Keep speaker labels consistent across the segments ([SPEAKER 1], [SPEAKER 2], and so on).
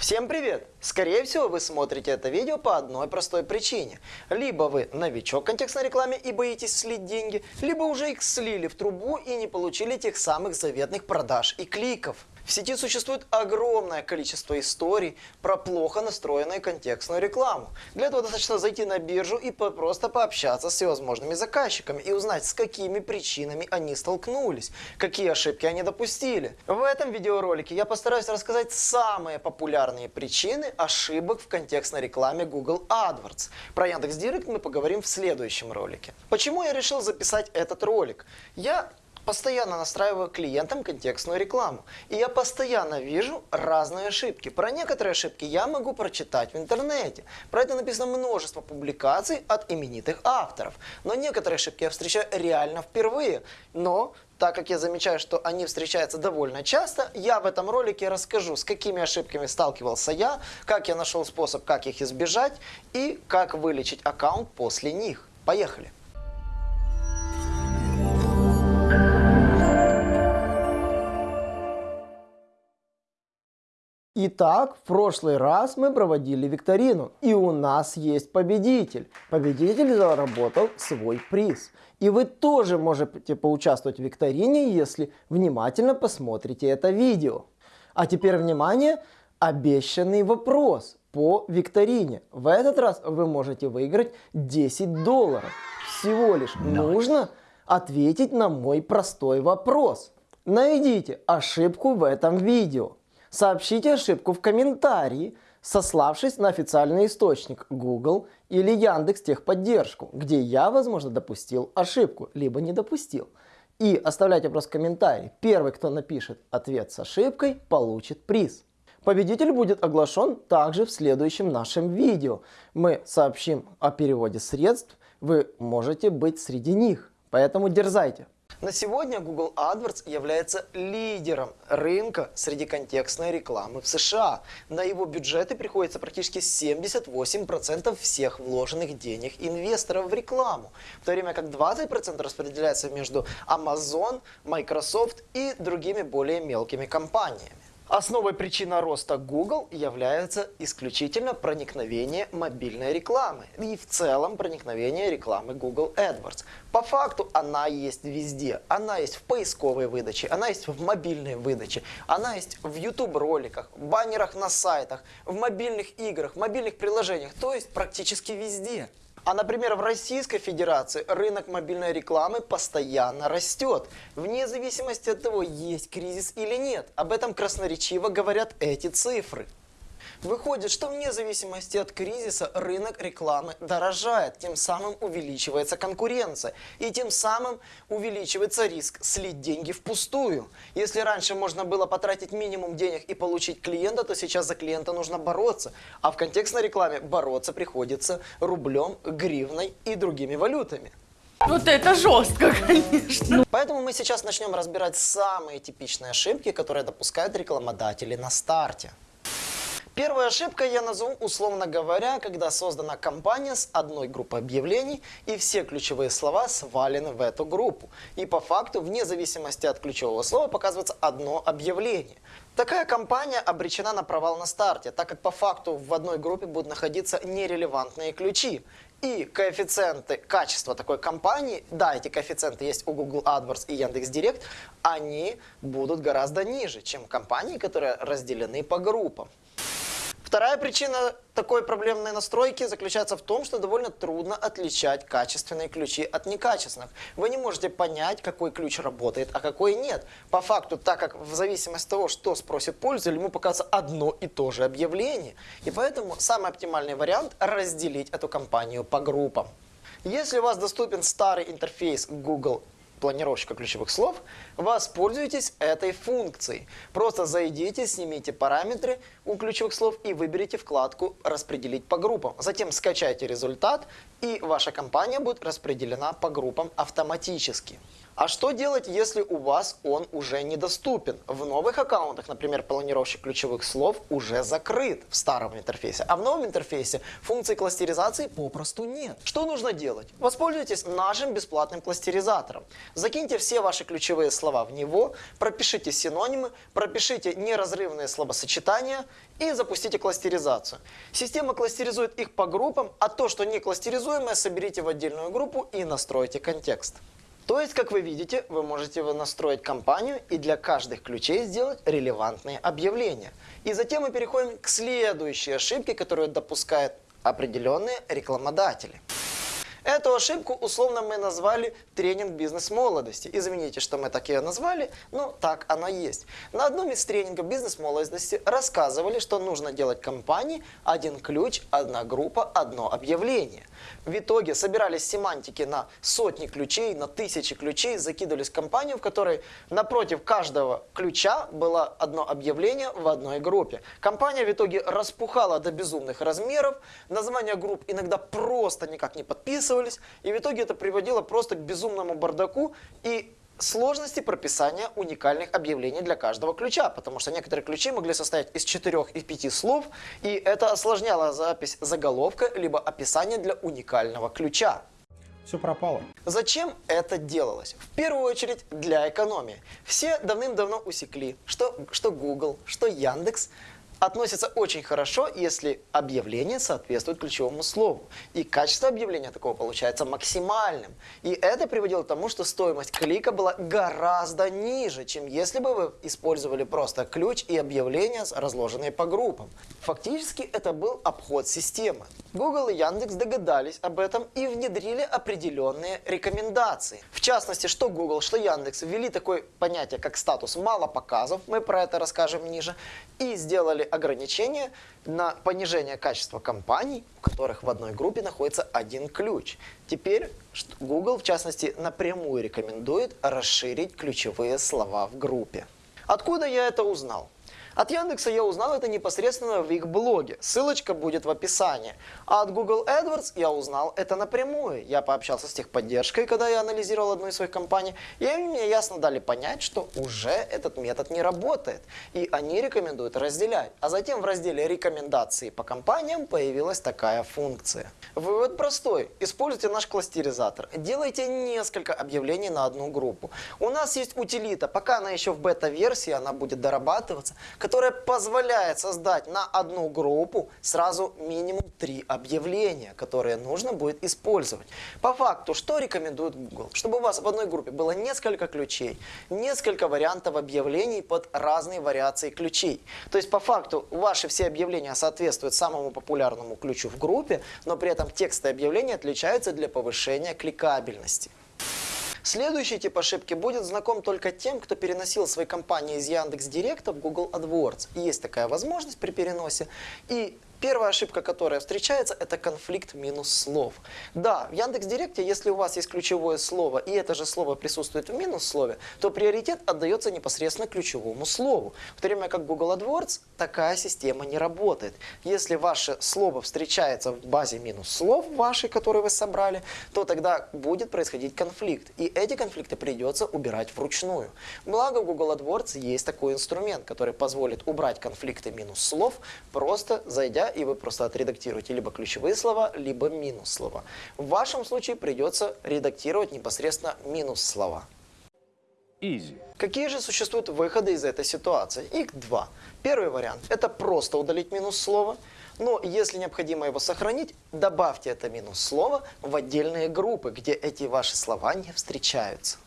[SPEAKER 1] Всем привет! Скорее всего вы смотрите это видео по одной простой причине. Либо вы новичок в контекстной рекламе и боитесь слить деньги, либо уже их слили в трубу и не получили тех самых заветных продаж и кликов. В сети существует огромное количество историй про плохо настроенную контекстную рекламу. Для этого достаточно зайти на биржу и просто пообщаться с всевозможными заказчиками и узнать, с какими причинами они столкнулись, какие ошибки они допустили. В этом видеоролике я постараюсь рассказать самые популярные причины ошибок в контекстной рекламе Google AdWords. Про Яндекс.Директ мы поговорим в следующем ролике. Почему я решил записать этот ролик? Я постоянно настраиваю клиентам контекстную рекламу. И я постоянно вижу разные ошибки. Про некоторые ошибки я могу прочитать в интернете. Про это написано множество публикаций от именитых авторов. Но некоторые ошибки я встречаю реально впервые. Но так как я замечаю, что они встречаются довольно часто, я в этом ролике расскажу, с какими ошибками сталкивался я, как я нашел способ, как их избежать и как вылечить аккаунт после них. Поехали! Итак, в прошлый раз мы проводили викторину, и у нас есть победитель. Победитель заработал свой приз. И вы тоже можете поучаствовать в викторине, если внимательно посмотрите это видео. А теперь внимание, обещанный вопрос по викторине. В этот раз вы можете выиграть 10 долларов. Всего лишь нужно ответить на мой простой вопрос. Найдите ошибку в этом видео. Сообщите ошибку в комментарии, сославшись на официальный источник Google или Яндекс техподдержку, где я, возможно, допустил ошибку, либо не допустил. И оставляйте просто комментарий. Первый, кто напишет ответ с ошибкой, получит приз. Победитель будет оглашен также в следующем нашем видео. Мы сообщим о переводе средств, вы можете быть среди них, поэтому дерзайте. На сегодня Google AdWords является лидером рынка среди контекстной рекламы в США. На его бюджеты приходится практически 78% всех вложенных денег инвесторов в рекламу, в то время как 20% распределяется между Amazon, Microsoft и другими более мелкими компаниями. Основой причины роста Google является исключительно проникновение мобильной рекламы и в целом проникновение рекламы Google AdWords. По факту она есть везде. Она есть в поисковой выдаче, она есть в мобильной выдаче, она есть в YouTube роликах, баннерах на сайтах, в мобильных играх, в мобильных приложениях, то есть практически везде. А, например, в Российской Федерации рынок мобильной рекламы постоянно растет, вне зависимости от того, есть кризис или нет. Об этом красноречиво говорят эти цифры. Выходит, что вне зависимости от кризиса рынок рекламы дорожает, тем самым увеличивается конкуренция и тем самым увеличивается риск слить деньги впустую. Если раньше можно было потратить минимум денег и получить клиента, то сейчас за клиента нужно бороться. А в контекстной рекламе бороться приходится рублем, гривной и другими валютами.
[SPEAKER 2] Вот это жестко, конечно.
[SPEAKER 1] Поэтому мы сейчас начнем разбирать самые типичные ошибки, которые допускают рекламодатели на старте. Первая ошибка я назову, условно говоря, когда создана компания с одной группой объявлений и все ключевые слова свалены в эту группу. И по факту, вне зависимости от ключевого слова, показывается одно объявление. Такая компания обречена на провал на старте, так как по факту в одной группе будут находиться нерелевантные ключи. И коэффициенты качества такой компании, да, эти коэффициенты есть у Google AdWords и Яндекс.Директ, они будут гораздо ниже, чем компании, которые разделены по группам. Вторая причина такой проблемной настройки заключается в том, что довольно трудно отличать качественные ключи от некачественных. Вы не можете понять, какой ключ работает, а какой нет. По факту, так как в зависимости от того, что спросит пользователь, ему покажется одно и то же объявление. И поэтому самый оптимальный вариант разделить эту компанию по группам. Если у вас доступен старый интерфейс Google планировщика ключевых слов, воспользуйтесь этой функцией. Просто зайдите, снимите параметры у ключевых слов и выберите вкладку «Распределить по группам». Затем скачайте результат, и ваша компания будет распределена по группам автоматически. А что делать, если у вас он уже недоступен? В новых аккаунтах, например, планировщик ключевых слов уже закрыт в старом интерфейсе, а в новом интерфейсе функции кластеризации попросту нет. Что нужно делать? Воспользуйтесь нашим бесплатным кластеризатором. Закиньте все ваши ключевые слова в него, пропишите синонимы, пропишите неразрывные словосочетания и запустите кластеризацию. Система кластеризует их по группам, а то, что не кластеризуемое, соберите в отдельную группу и настройте контекст. То есть, как вы видите, вы можете настроить компанию и для каждых ключей сделать релевантные объявления. И затем мы переходим к следующей ошибке, которую допускают определенные рекламодатели. Эту ошибку условно мы назвали тренинг бизнес-молодости. Извините, что мы так ее назвали, но так оно есть. На одном из тренингов бизнес-молодости рассказывали, что нужно делать компании один ключ, одна группа, одно объявление. В итоге собирались семантики на сотни ключей, на тысячи ключей, закидывались в компанию, в которой напротив каждого ключа было одно объявление в одной группе. Компания в итоге распухала до безумных размеров, названия групп иногда просто никак не подписывались, и в итоге это приводило просто к безумному бардаку и сложности прописания уникальных объявлений для каждого ключа, потому что некоторые ключи могли состоять из четырех и пяти слов, и это осложняло запись заголовка либо описания для уникального ключа.
[SPEAKER 3] Все пропало.
[SPEAKER 1] Зачем это делалось? В первую очередь для экономии. Все давным-давно усекли, что, что Google, что Яндекс относятся очень хорошо, если объявление соответствует ключевому слову. И качество объявления такого получается максимальным. И это приводило к тому, что стоимость клика была гораздо ниже, чем если бы вы использовали просто ключ и объявления, разложенные по группам. Фактически это был обход системы. Google и Яндекс догадались об этом и внедрили определенные рекомендации. В частности, что Google, что Яндекс ввели такое понятие, как статус мало показов, мы про это расскажем ниже, и сделали ограничения на понижение качества компаний, у которых в одной группе находится один ключ. Теперь Google, в частности, напрямую рекомендует расширить ключевые слова в группе. Откуда я это узнал? От Яндекса я узнал это непосредственно в их блоге. Ссылочка будет в описании. А от Google AdWords я узнал это напрямую. Я пообщался с техподдержкой, когда я анализировал одну из своих компаний. И они мне ясно дали понять, что уже этот метод не работает. И они рекомендуют разделять. А затем в разделе рекомендации по компаниям появилась такая функция. Вывод простой. Используйте наш кластеризатор. Делайте несколько объявлений на одну группу. У нас есть утилита. Пока она еще в бета-версии, она будет дорабатываться позволяет создать на одну группу сразу минимум три объявления, которые нужно будет использовать. По факту, что рекомендует Google? Чтобы у вас в одной группе было несколько ключей, несколько вариантов объявлений под разные вариации ключей. То есть, по факту, ваши все объявления соответствуют самому популярному ключу в группе, но при этом тексты объявлений отличаются для повышения кликабельности. Следующий тип ошибки будет знаком только тем, кто переносил свои компании из Яндекс Директа в Google AdWords. Есть такая возможность при переносе. И Первая ошибка, которая встречается, это конфликт минус слов. Да, в Яндекс.Директе, если у вас есть ключевое слово, и это же слово присутствует в минус слове, то приоритет отдается непосредственно ключевому слову. В то время как Google AdWords такая система не работает. Если ваше слово встречается в базе минус слов вашей, которые вы собрали, то тогда будет происходить конфликт. И эти конфликты придется убирать вручную. Благо в Google AdWords есть такой инструмент, который позволит убрать конфликты минус слов, просто зайдя и вы просто отредактируете либо ключевые слова, либо минус слова. В вашем случае придется редактировать непосредственно минус слова.
[SPEAKER 3] Easy.
[SPEAKER 1] Какие же существуют выходы из этой ситуации? Их два. Первый вариант – это просто удалить минус слова. Но если необходимо его сохранить, добавьте это минус слово в отдельные группы, где эти ваши слова не встречаются.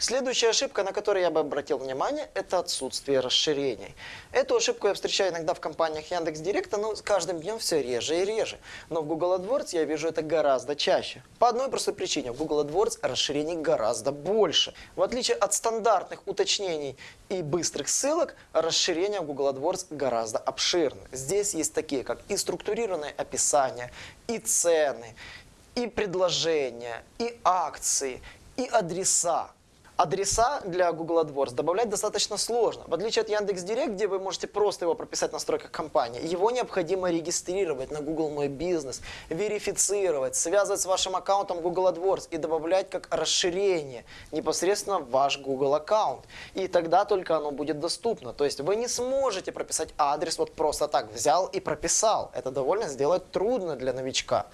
[SPEAKER 1] Следующая ошибка, на которую я бы обратил внимание, это отсутствие расширений. Эту ошибку я встречаю иногда в компаниях Яндекс Директа, но с каждым днем все реже и реже. Но в Google AdWords я вижу это гораздо чаще. По одной простой причине. В Google AdWords расширений гораздо больше. В отличие от стандартных уточнений и быстрых ссылок, расширения в Google AdWords гораздо обширны. Здесь есть такие, как и структурированное описание, и цены, и предложения, и акции, и адреса. Адреса для Google AdWords добавлять достаточно сложно. В отличие от Яндекс.Директ, где вы можете просто его прописать в настройках компании, его необходимо регистрировать на Google Мой Бизнес, верифицировать, связывать с вашим аккаунтом Google AdWords и добавлять как расширение непосредственно ваш Google аккаунт. И тогда только оно будет доступно. То есть вы не сможете прописать адрес вот просто так, взял и прописал. Это довольно сделать трудно для новичка.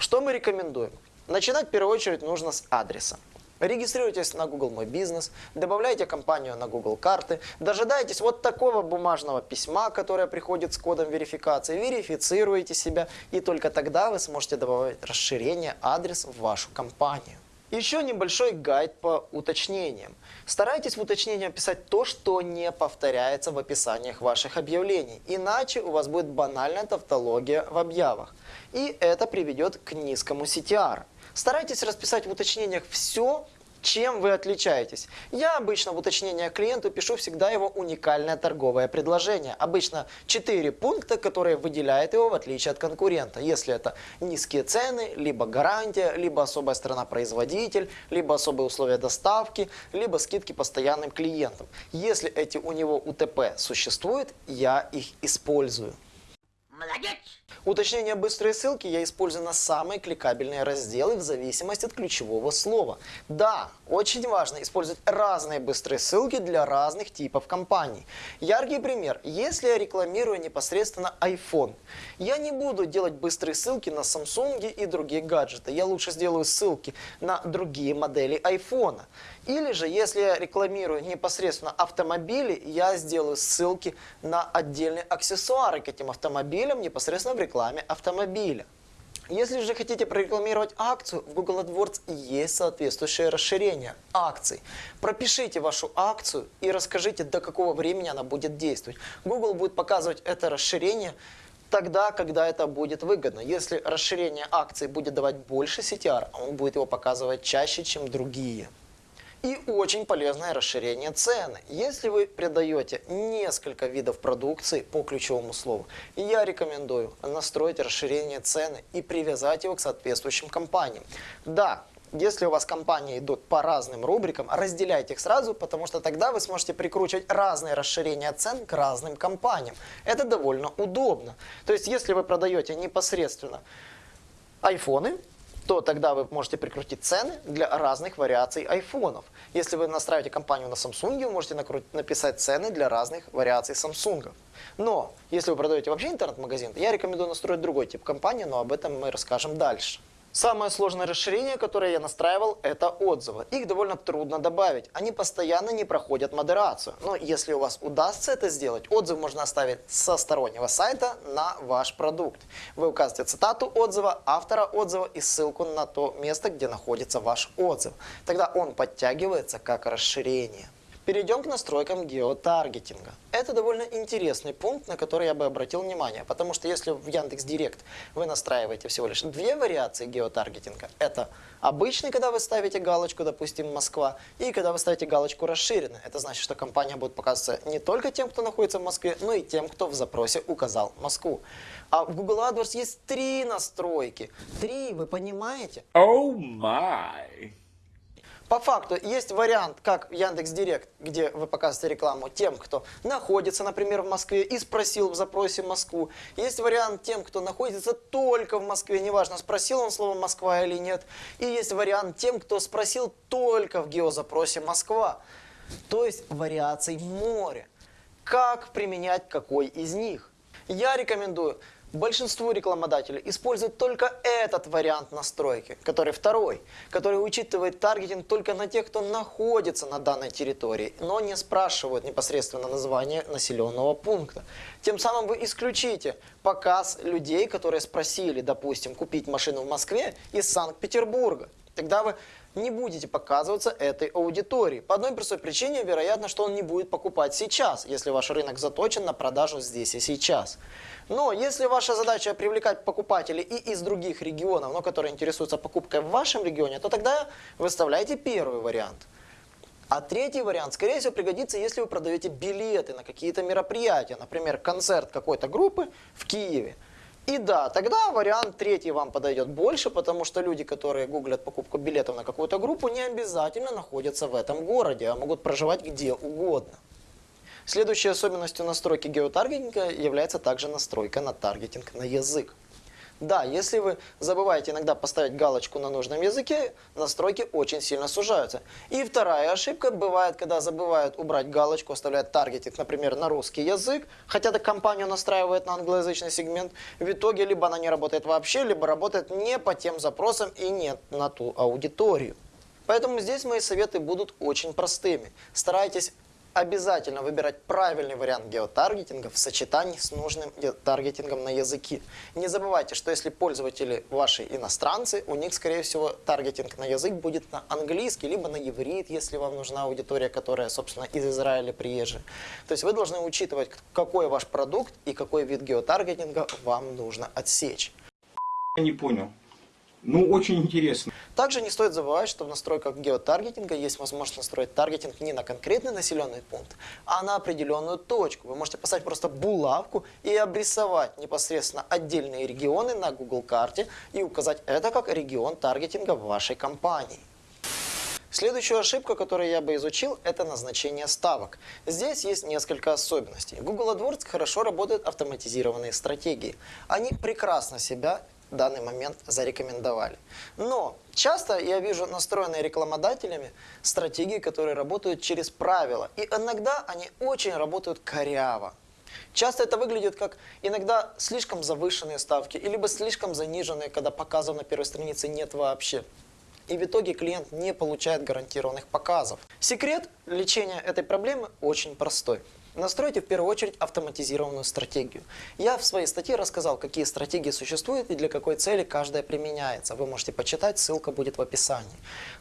[SPEAKER 1] Что мы рекомендуем? Начинать в первую очередь нужно с адреса. Регистрируйтесь на Google Мой Бизнес, добавляйте компанию на Google Карты, дожидаетесь вот такого бумажного письма, которое приходит с кодом верификации, верифицируете себя, и только тогда вы сможете добавить расширение адрес в вашу компанию. Еще небольшой гайд по уточнениям. Старайтесь в уточнениях писать то, что не повторяется в описаниях ваших объявлений, иначе у вас будет банальная тавтология в объявах. И это приведет к низкому CTR. Старайтесь расписать в уточнениях все, чем вы отличаетесь. Я обычно в уточнениях клиенту пишу всегда его уникальное торговое предложение. Обычно 4 пункта, которые выделяют его в отличие от конкурента. Если это низкие цены, либо гарантия, либо особая страна-производитель, либо особые условия доставки, либо скидки постоянным клиентам. Если эти у него УТП существуют, я их использую.
[SPEAKER 2] Молодец!
[SPEAKER 1] Уточнение быстрой ссылки я использую на самые кликабельные разделы в зависимости от ключевого слова. Да, очень важно использовать разные быстрые ссылки для разных типов компаний. Яркий пример. Если я рекламирую непосредственно iPhone, я не буду делать быстрые ссылки на Samsung и другие гаджеты. Я лучше сделаю ссылки на другие модели iPhone. Или же, если я рекламирую непосредственно автомобили, я сделаю ссылки на отдельные аксессуары к этим автомобилям непосредственно в рекламе автомобиля. Если же хотите прорекламировать акцию, в Google AdWords есть соответствующее расширение акций. Пропишите вашу акцию и расскажите, до какого времени она будет действовать. Google будет показывать это расширение тогда, когда это будет выгодно. Если расширение акций будет давать больше CTR, он будет его показывать чаще, чем другие. И очень полезное расширение цены. Если вы продаете несколько видов продукции по ключевому слову, я рекомендую настроить расширение цены и привязать его к соответствующим компаниям. Да, если у вас компании идут по разным рубрикам, разделяйте их сразу, потому что тогда вы сможете прикручивать разные расширения цен к разным компаниям. Это довольно удобно. То есть, если вы продаете непосредственно айфоны, то тогда вы можете прикрутить цены для разных вариаций айфонов. Если вы настраиваете компанию на Samsung, вы можете написать цены для разных вариаций Samsung. Но если вы продаете вообще интернет-магазин, я рекомендую настроить другой тип компании, но об этом мы расскажем дальше. Самое сложное расширение, которое я настраивал, это отзывы. Их довольно трудно добавить. Они постоянно не проходят модерацию. Но если у вас удастся это сделать, отзыв можно оставить со стороннего сайта на ваш продукт. Вы указываете цитату отзыва, автора отзыва и ссылку на то место, где находится ваш отзыв. Тогда он подтягивается как расширение. Перейдем к настройкам геотаргетинга. Это довольно интересный пункт, на который я бы обратил внимание, потому что если в Яндекс Директ вы настраиваете всего лишь две вариации геотаргетинга, это обычный, когда вы ставите галочку, допустим, Москва, и когда вы ставите галочку расширенный. Это значит, что компания будет показываться не только тем, кто находится в Москве, но и тем, кто в запросе указал Москву. А в Google AdWords есть три настройки. Три, вы понимаете?
[SPEAKER 3] Oh my!
[SPEAKER 1] По факту есть вариант, как Яндекс Директ, где вы показываете рекламу тем, кто находится, например, в Москве и спросил в запросе Москву. Есть вариант тем, кто находится только в Москве, неважно, спросил он слово Москва или нет. И есть вариант тем, кто спросил только в геозапросе Москва. То есть вариаций море. Как применять какой из них? Я рекомендую Большинство рекламодателей используют только этот вариант настройки, который второй, который учитывает таргетинг только на тех, кто находится на данной территории, но не спрашивают непосредственно название населенного пункта. Тем самым вы исключите показ людей, которые спросили, допустим, купить машину в Москве из Санкт-Петербурга. Тогда вы не будете показываться этой аудитории. По одной простой причине, вероятно, что он не будет покупать сейчас, если ваш рынок заточен на продажу здесь и сейчас. Но если ваша задача привлекать покупателей и из других регионов, но которые интересуются покупкой в вашем регионе, то тогда выставляйте первый вариант. А третий вариант, скорее всего, пригодится, если вы продаете билеты на какие-то мероприятия, например, концерт какой-то группы в Киеве. И да, тогда вариант третий вам подойдет больше, потому что люди, которые гуглят покупку билетов на какую-то группу, не обязательно находятся в этом городе, а могут проживать где угодно. Следующей особенностью настройки геотаргетинга является также настройка на таргетинг на язык. Да, если вы забываете иногда поставить галочку на нужном языке, настройки очень сильно сужаются. И вторая ошибка бывает, когда забывают убрать галочку, оставляют таргетинг, например, на русский язык, хотя эта компанию настраивает на англоязычный сегмент. В итоге либо она не работает вообще, либо работает не по тем запросам и не на ту аудиторию. Поэтому здесь мои советы будут очень простыми. Старайтесь обязательно выбирать правильный вариант геотаргетинга в сочетании с нужным таргетингом на языки. Не забывайте, что если пользователи ваши иностранцы, у них, скорее всего, таргетинг на язык будет на английский, либо на иврит, если вам нужна аудитория, которая, собственно, из Израиля приезжая. То есть вы должны учитывать, какой ваш продукт и какой вид геотаргетинга вам нужно отсечь.
[SPEAKER 4] Я не понял. Ну, очень интересно.
[SPEAKER 1] Также не стоит забывать, что в настройках геотаргетинга есть возможность настроить таргетинг не на конкретный населенный пункт, а на определенную точку. Вы можете поставить просто булавку и обрисовать непосредственно отдельные регионы на Google карте и указать это как регион таргетинга вашей компании. Следующую ошибку, которую я бы изучил, это назначение ставок. Здесь есть несколько особенностей. Google AdWords хорошо работают автоматизированные стратегии. Они прекрасно себя данный момент зарекомендовали. Но часто я вижу настроенные рекламодателями стратегии, которые работают через правила. И иногда они очень работают коряво. Часто это выглядит как иногда слишком завышенные ставки, либо слишком заниженные, когда показов на первой странице нет вообще. И в итоге клиент не получает гарантированных показов. Секрет лечения этой проблемы очень простой. Настройте в первую очередь автоматизированную стратегию. Я в своей статье рассказал, какие стратегии существуют и для какой цели каждая применяется. Вы можете почитать, ссылка будет в описании.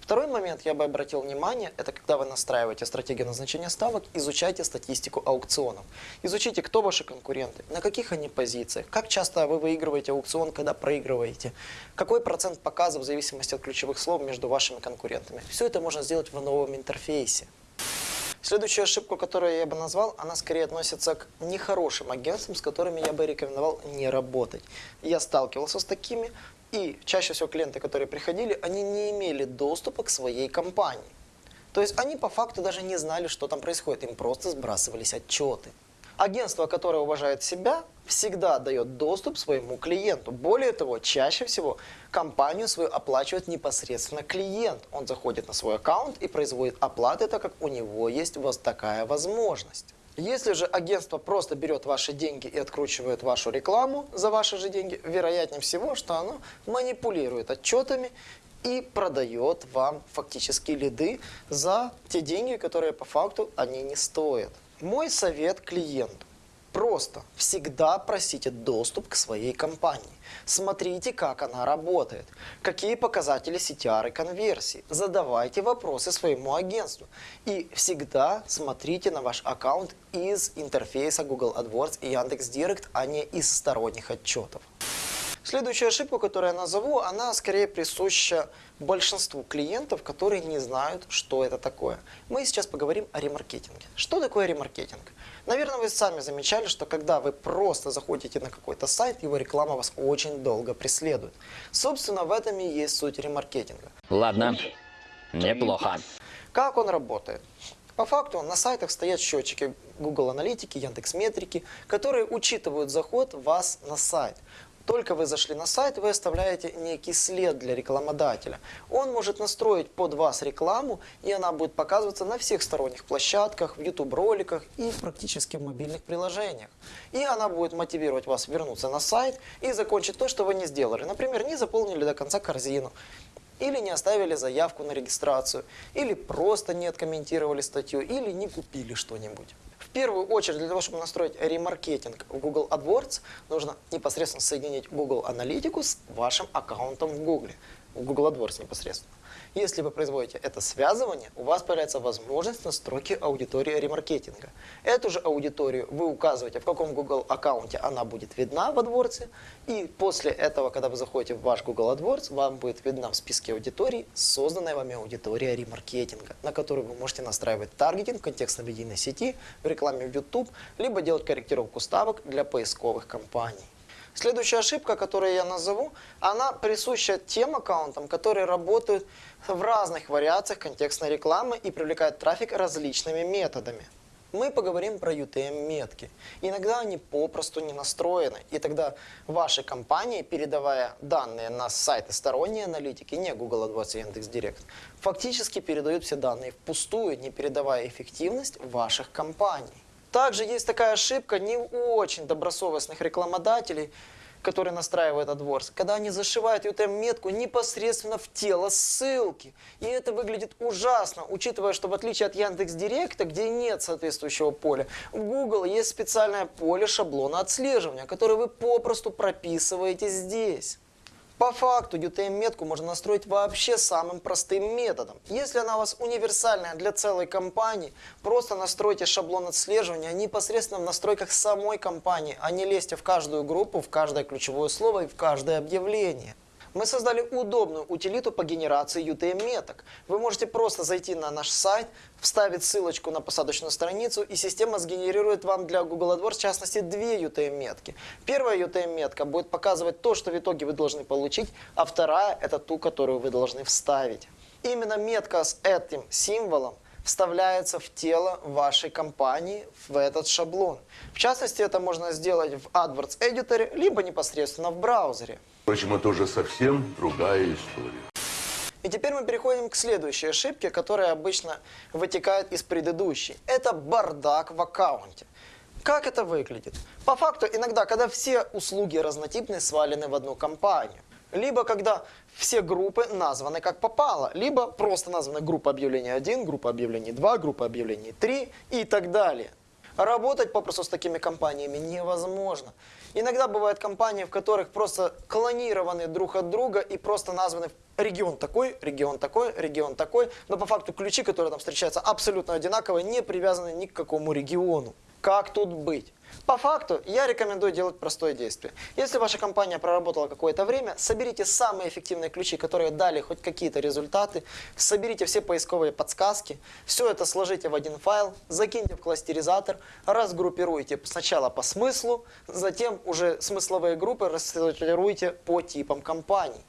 [SPEAKER 1] Второй момент я бы обратил внимание, это когда вы настраиваете стратегию назначения ставок, изучайте статистику аукционов. Изучите, кто ваши конкуренты, на каких они позициях, как часто вы выигрываете аукцион, когда проигрываете, какой процент показов в зависимости от ключевых слов между вашими конкурентами. Все это можно сделать в новом интерфейсе. Следующую ошибку, которую я бы назвал, она скорее относится к нехорошим агентствам, с которыми я бы рекомендовал не работать. Я сталкивался с такими, и чаще всего клиенты, которые приходили, они не имели доступа к своей компании. То есть они по факту даже не знали, что там происходит, им просто сбрасывались отчеты. Агентство, которое уважает себя, всегда дает доступ своему клиенту. Более того, чаще всего компанию свою оплачивает непосредственно клиент. Он заходит на свой аккаунт и производит оплаты, так как у него есть вот такая возможность. Если же агентство просто берет ваши деньги и откручивает вашу рекламу за ваши же деньги, вероятнее всего, что оно манипулирует отчетами и продает вам фактически лиды за те деньги, которые по факту они не стоят. Мой совет клиенту. Просто всегда просите доступ к своей компании. Смотрите, как она работает, какие показатели CTR и конверсии. Задавайте вопросы своему агентству. И всегда смотрите на ваш аккаунт из интерфейса Google AdWords и Яндекс.Директ, а не из сторонних отчетов. Следующую ошибку, которую я назову, она скорее присуща большинству клиентов, которые не знают, что это такое. Мы сейчас поговорим о ремаркетинге. Что такое ремаркетинг? Наверное, вы сами замечали, что когда вы просто заходите на какой-то сайт, его реклама вас очень долго преследует. Собственно, в этом и есть суть ремаркетинга.
[SPEAKER 5] Ладно, неплохо.
[SPEAKER 1] Как он работает? По факту на сайтах стоят счетчики Google Аналитики, Яндекс Метрики, которые учитывают заход вас на сайт. Только вы зашли на сайт, вы оставляете некий след для рекламодателя. Он может настроить под вас рекламу, и она будет показываться на всех сторонних площадках, в YouTube-роликах и практически в мобильных приложениях. И она будет мотивировать вас вернуться на сайт и закончить то, что вы не сделали. Например, не заполнили до конца корзину, или не оставили заявку на регистрацию, или просто не откомментировали статью, или не купили что-нибудь первую очередь для того, чтобы настроить ремаркетинг в Google AdWords, нужно непосредственно соединить Google Аналитику с вашим аккаунтом в Google, в Google AdWords непосредственно. Если вы производите это связывание, у вас появляется возможность настройки аудитории ремаркетинга. Эту же аудиторию вы указываете, в каком Google аккаунте она будет видна в AdWords, и после этого, когда вы заходите в ваш Google AdWords, вам будет видна в списке аудиторий созданная вами аудитория ремаркетинга, на которую вы можете настраивать таргетинг в контекстно-медийной сети, в рекламе в YouTube, либо делать корректировку ставок для поисковых компаний. Следующая ошибка, которую я назову, она присуща тем аккаунтам, которые работают в разных вариациях контекстной рекламы и привлекают трафик различными методами. Мы поговорим про UTM-метки. Иногда они попросту не настроены, и тогда ваши компании, передавая данные на сайты сторонней аналитики, не Google AdWords и Яндекс.Директ, фактически передают все данные впустую, не передавая эффективность ваших компаний. Также есть такая ошибка не очень добросовестных рекламодателей, которые настраивают AdWords, когда они зашивают UTM-метку непосредственно в тело ссылки. И это выглядит ужасно, учитывая, что в отличие от Яндекс.Директа, где нет соответствующего поля, в Google есть специальное поле шаблона отслеживания, которое вы попросту прописываете здесь. По факту UTM-метку можно настроить вообще самым простым методом. Если она у вас универсальная для целой компании, просто настройте шаблон отслеживания непосредственно в настройках самой компании, а не лезьте в каждую группу, в каждое ключевое слово и в каждое объявление. Мы создали удобную утилиту по генерации UTM-меток. Вы можете просто зайти на наш сайт, вставить ссылочку на посадочную страницу, и система сгенерирует вам для Google AdWords, в частности, две UTM-метки. Первая UTM-метка будет показывать то, что в итоге вы должны получить, а вторая – это ту, которую вы должны вставить. Именно метка с этим символом вставляется в тело вашей компании в этот шаблон. В частности, это можно сделать в AdWords Editor, либо непосредственно в браузере.
[SPEAKER 6] Впрочем, это уже совсем другая история.
[SPEAKER 1] И теперь мы переходим к следующей ошибке, которая обычно вытекает из предыдущей. Это бардак в аккаунте. Как это выглядит? По факту, иногда, когда все услуги разнотипные свалены в одну компанию. Либо когда все группы названы как попало, либо просто названа группа объявлений 1, группа объявлений 2, группа объявлений 3 и так далее. Работать попросту с такими компаниями невозможно. Иногда бывают компании, в которых просто клонированы друг от друга и просто названы регион такой, регион такой, регион такой, но по факту ключи, которые там встречаются, абсолютно одинаковые, не привязаны ни к какому региону. Как тут быть? По факту, я рекомендую делать простое действие. Если ваша компания проработала какое-то время, соберите самые эффективные ключи, которые дали хоть какие-то результаты, соберите все поисковые подсказки, все это сложите в один файл, закиньте в кластеризатор, разгруппируйте сначала по смыслу, затем уже смысловые группы рассортируйте по типам компаний.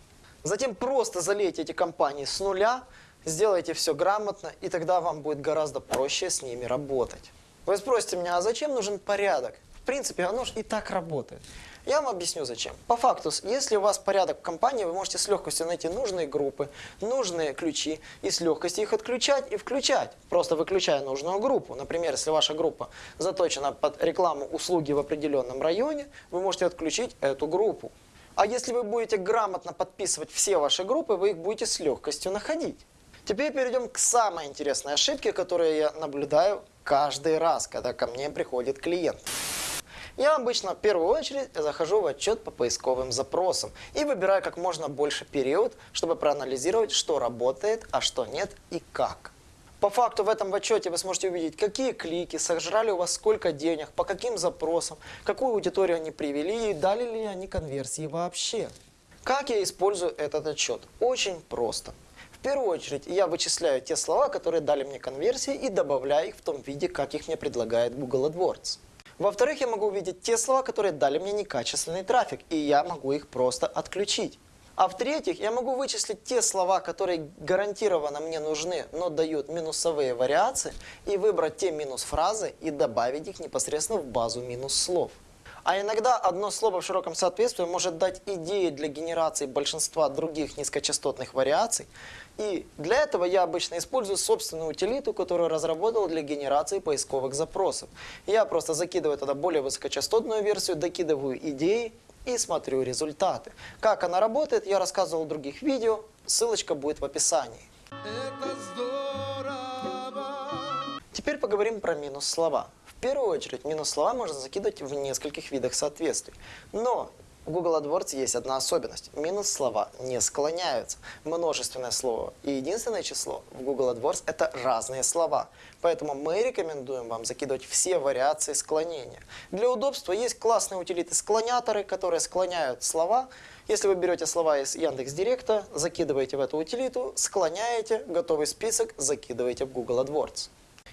[SPEAKER 1] Затем просто залейте эти компании с нуля, сделайте все грамотно, и тогда вам будет гораздо проще с ними работать. Вы спросите меня, а зачем нужен порядок? В принципе, оно же и так работает. Я вам объясню зачем. По факту, если у вас порядок в компании, вы можете с легкостью найти нужные группы, нужные ключи и с легкостью их отключать и включать, просто выключая нужную группу. Например, если ваша группа заточена под рекламу услуги в определенном районе, вы можете отключить эту группу. А если вы будете грамотно подписывать все ваши группы, вы их будете с легкостью находить. Теперь перейдем к самой интересной ошибке, которую я наблюдаю каждый раз, когда ко мне приходит клиент. Я обычно в первую очередь захожу в отчет по поисковым запросам и выбираю как можно больше период, чтобы проанализировать, что работает, а что нет и как. По факту в этом отчете вы сможете увидеть, какие клики, сожрали у вас сколько денег, по каким запросам, какую аудиторию они привели и дали ли они конверсии вообще. Как я использую этот отчет? Очень просто. Первую очередь я вычисляю те слова, которые дали мне конверсии и добавляю их в том виде, как их мне предлагает Google AdWords. Во-вторых, я могу увидеть те слова, которые дали мне некачественный трафик, и я могу их просто отключить. А в-третьих, я могу вычислить те слова, которые гарантированно мне нужны, но дают минусовые вариации, и выбрать те минус-фразы и добавить их непосредственно в базу минус-слов. А иногда одно слово в широком соответствии может дать идеи для генерации большинства других низкочастотных вариаций. И для этого я обычно использую собственную утилиту, которую разработал для генерации поисковых запросов. Я просто закидываю туда более высокочастотную версию, докидываю идеи и смотрю результаты. Как она работает, я рассказывал в других видео, ссылочка будет в описании. Теперь поговорим про минус слова. В первую очередь, минус слова можно закидывать в нескольких видах соответствий. Но в Google AdWords есть одна особенность. Минус слова не склоняются. Множественное слово и единственное число в Google AdWords – это разные слова. Поэтому мы рекомендуем вам закидывать все вариации склонения. Для удобства есть классные утилиты-склоняторы, которые склоняют слова. Если вы берете слова из Яндекс.Директа, закидываете в эту утилиту, склоняете, готовый список закидываете в Google AdWords.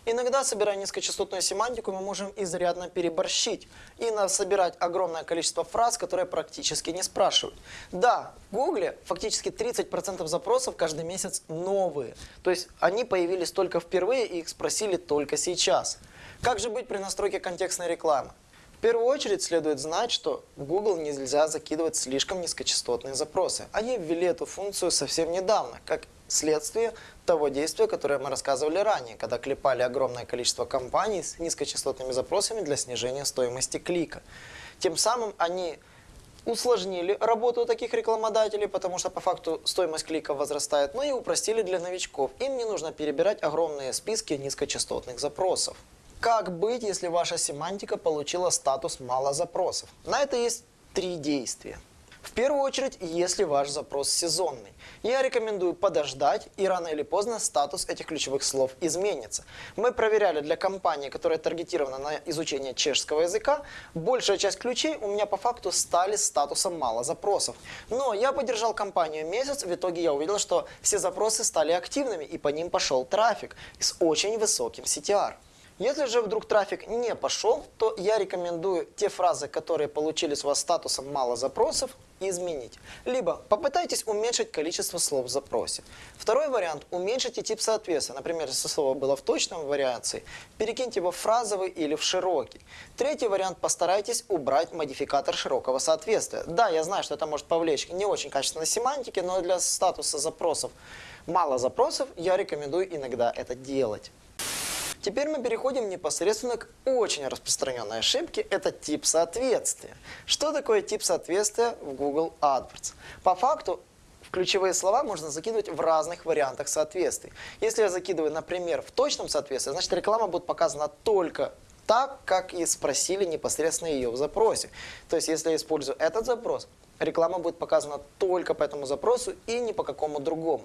[SPEAKER 1] Иногда, собирая низкочастотную семантику, мы можем изрядно переборщить и собирать огромное количество фраз, которые практически не спрашивают. Да, в Гугле фактически 30% запросов каждый месяц новые. То есть они появились только впервые и их спросили только сейчас. Как же быть при настройке контекстной рекламы? В первую очередь следует знать, что в Google нельзя закидывать слишком низкочастотные запросы. Они ввели эту функцию совсем недавно, как следствие того действия, которое мы рассказывали ранее, когда клепали огромное количество компаний с низкочастотными запросами для снижения стоимости клика. Тем самым они усложнили работу таких рекламодателей, потому что по факту стоимость клика возрастает, но и упростили для новичков. Им не нужно перебирать огромные списки низкочастотных запросов. Как быть, если ваша семантика получила статус «мало запросов»? На это есть три действия. В первую очередь, если ваш запрос сезонный. Я рекомендую подождать, и рано или поздно статус этих ключевых слов изменится. Мы проверяли для компании, которая таргетирована на изучение чешского языка, большая часть ключей у меня по факту стали статусом «мало запросов». Но я поддержал компанию месяц, в итоге я увидел, что все запросы стали активными, и по ним пошел трафик с очень высоким CTR. Если же вдруг трафик не пошел, то я рекомендую те фразы, которые получили с вас статусом «мало запросов», изменить. Либо попытайтесь уменьшить количество слов в запросе. Второй вариант – уменьшите тип соответствия. Например, если слово было в точном вариации, перекиньте его в фразовый или в широкий. Третий вариант – постарайтесь убрать модификатор широкого соответствия. Да, я знаю, что это может повлечь не очень качественной семантики, но для статуса запросов «мало запросов» я рекомендую иногда это делать. Теперь мы переходим непосредственно к очень распространенной ошибке, это тип соответствия. Что такое тип соответствия в Google AdWords? По факту, ключевые слова можно закидывать в разных вариантах соответствий. Если я закидываю, например, в точном соответствии, значит реклама будет показана только так, как и спросили непосредственно ее в запросе. То есть, если я использую этот запрос, реклама будет показана только по этому запросу и ни по какому другому.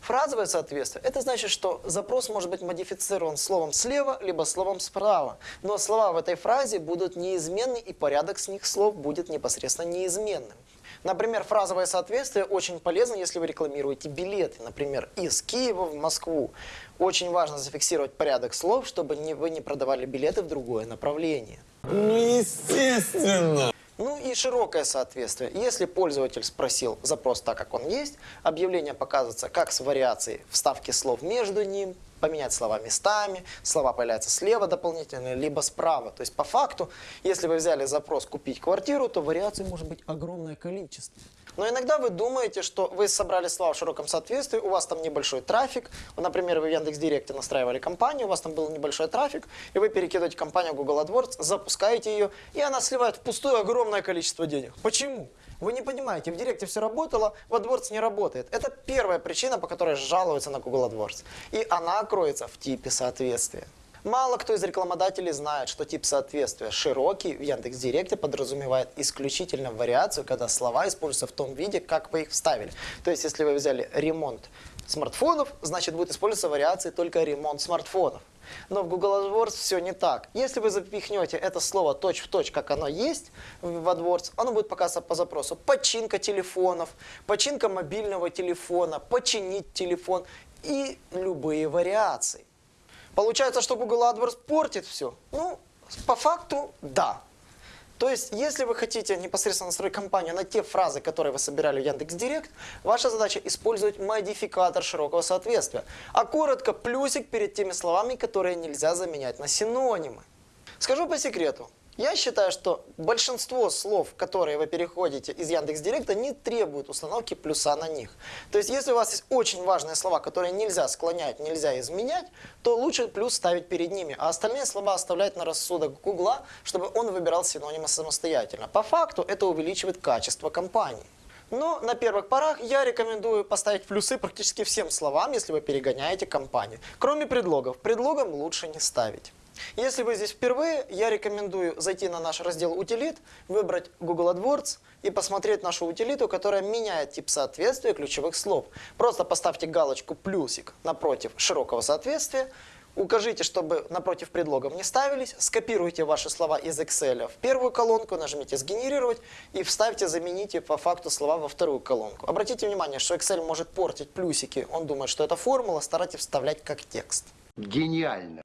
[SPEAKER 1] Фразовое соответствие – это значит, что запрос может быть модифицирован словом слева, либо словом справа. Но слова в этой фразе будут неизменны, и порядок с них слов будет непосредственно неизменным. Например, фразовое соответствие очень полезно, если вы рекламируете билеты, например, из Киева в Москву. Очень важно зафиксировать порядок слов, чтобы вы не продавали билеты в другое направление.
[SPEAKER 7] Ну, естественно.
[SPEAKER 1] Ну и широкое соответствие. Если пользователь спросил запрос так, как он есть, объявление показывается как с вариацией вставки слов между ним, поменять слова местами, слова появляются слева дополнительно, либо справа. То есть по факту, если вы взяли запрос «купить квартиру», то вариаций может быть огромное количество. Но иногда вы думаете, что вы собрали слова в широком соответствии, у вас там небольшой трафик. Вот, например, вы в Яндекс.Директе настраивали компанию, у вас там был небольшой трафик, и вы перекидываете компанию Google AdWords, запускаете ее, и она сливает впустую огромное количество денег. Почему? Вы не понимаете, в Директе все работало, в AdWords не работает. Это первая причина, по которой жалуются на Google AdWords. И она кроется в типе соответствия. Мало кто из рекламодателей знает, что тип соответствия широкий в Яндекс.Директе подразумевает исключительно вариацию, когда слова используются в том виде, как вы их вставили. То есть, если вы взяли ремонт смартфонов, значит будет использоваться вариации только ремонт смартфонов. Но в Google AdWords все не так. Если вы запихнете это слово точь-в-точь, как оно есть в AdWords, оно будет показываться по запросу. Починка телефонов, починка мобильного телефона, починить телефон и любые вариации. Получается, что Google AdWords портит все? Ну, по факту, да. То есть, если вы хотите непосредственно настроить кампанию на те фразы, которые вы собирали в Яндекс.Директ, ваша задача использовать модификатор широкого соответствия, а коротко плюсик перед теми словами, которые нельзя заменять на синонимы. Скажу по секрету, я считаю, что большинство слов, которые вы переходите из Яндекс.Директа, не требуют установки плюса на них. То есть, если у вас есть очень важные слова, которые нельзя склонять, нельзя изменять, то лучше плюс ставить перед ними, а остальные слова оставлять на рассудок Гугла, чтобы он выбирал синонимы самостоятельно. По факту это увеличивает качество компании. Но на первых порах я рекомендую поставить плюсы практически всем словам, если вы перегоняете компанию. Кроме предлогов. Предлогам лучше не ставить. Если вы здесь впервые, я рекомендую зайти на наш раздел «Утилит», выбрать Google AdWords и посмотреть нашу утилиту, которая меняет тип соответствия ключевых слов. Просто поставьте галочку «плюсик» напротив широкого соответствия, укажите, чтобы напротив предлогов не ставились, скопируйте ваши слова из Excel в первую колонку, нажмите «Сгенерировать» и вставьте, замените по факту слова во вторую колонку. Обратите внимание, что Excel может портить плюсики, он думает, что это формула, старайтесь вставлять как текст.
[SPEAKER 6] Гениально.